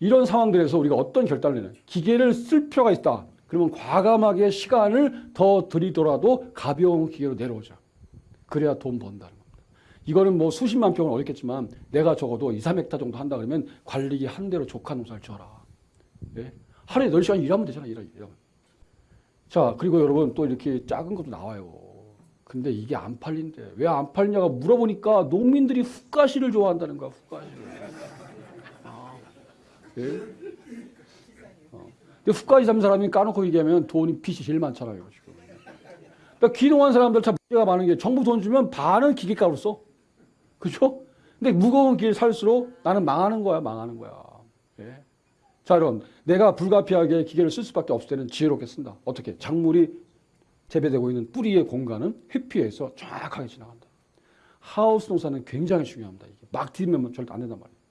이런 상황들에서 우리가 어떤 결단을 내냐. 기계를 쓸 필요가 있다. 그러면 과감하게 시간을 더 들이더라도 가벼운 기계로 내려오자. 그래야 돈 번다는 겁니다. 이거는 뭐 수십만 평은 어렵겠지만 내가 적어도 2, 3헥타 정도 한다 그러면 관리기 한 대로 조카 농사를 지어라. 예? 하루에 10시간 일하면 되잖아. 일하, 일하면. 자, 그리고 여러분 또 이렇게 작은 것도 나와요. 근데 이게 안 팔린대. 왜 안 팔리냐가 물어보니까 농민들이 훅가시를 좋아한다는 거야. 훅가시를. 아, 예? 어. 근데 훅가시 잡는 사람이 까놓고 얘기하면 돈이 빚이 제일 많잖아요. 지금. 그러니까 귀농한 사람들 참 문제가 많은 게 정부 돈 주면 반은 기계값으로 써. 그죠? 근데 무거운 길 살수록 나는 망하는 거야, 망하는 거야. 예? 자, 여러분. 내가 불가피하게 기계를 쓸 수밖에 없을 때는 지혜롭게 쓴다. 어떻게? 작물이 재배되고 있는 뿌리의 공간은 회피해서 정확하게 지나간다. 하우스 농사는 굉장히 중요합니다. 이게 막 디디면 절대 안 된단 말이에요.